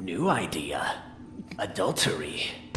New idea. Adultery.